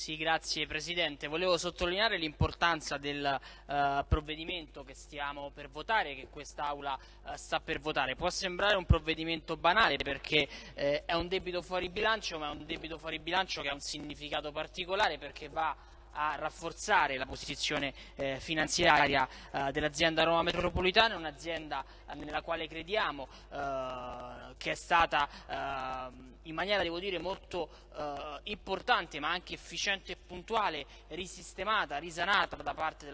Sì, grazie Presidente. Volevo sottolineare l'importanza del uh, provvedimento che stiamo per votare, che quest'Aula uh, sta per votare. Può sembrare un provvedimento banale perché eh, è un debito fuori bilancio, ma è un debito fuori bilancio che ha un significato particolare perché va a rafforzare la posizione eh, finanziaria eh, dell'azienda Roma Metropolitana, un'azienda eh, nella quale crediamo, eh, che è stata eh, in maniera, devo dire, molto eh, importante ma anche efficiente e puntuale, risistemata, risanata da parte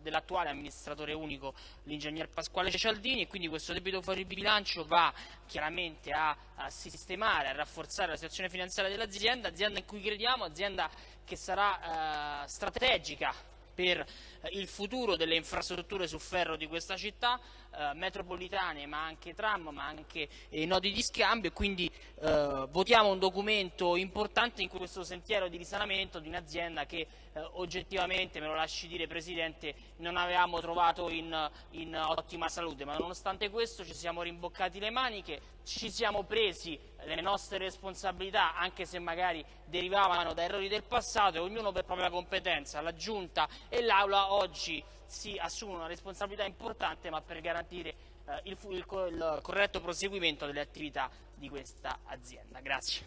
dell'attuale amministratore unico, l'ingegner Pasquale Cialdini e quindi questo debito fuori bilancio va chiaramente a, a sistemare, a rafforzare la situazione finanziaria dell'azienda, azienda in cui crediamo, azienda che sarà eh, strategica per eh, il futuro delle infrastrutture su ferro di questa città, eh, metropolitane ma anche tram, ma anche eh, nodi di scambio. E quindi eh, votiamo un documento importante in questo sentiero di risanamento di un'azienda che eh, oggettivamente, me lo lasci dire Presidente, non avevamo trovato in, in ottima salute, ma nonostante questo ci siamo rimboccati le maniche, ci siamo presi le nostre responsabilità, anche se magari derivavano da errori del passato, e ognuno per propria competenza, la Giunta e l'Aula oggi si assumono una responsabilità importante, ma per garantire eh, il, il, il corretto proseguimento delle attività di questa azienda. Grazie.